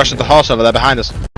Rush the horse over there behind us.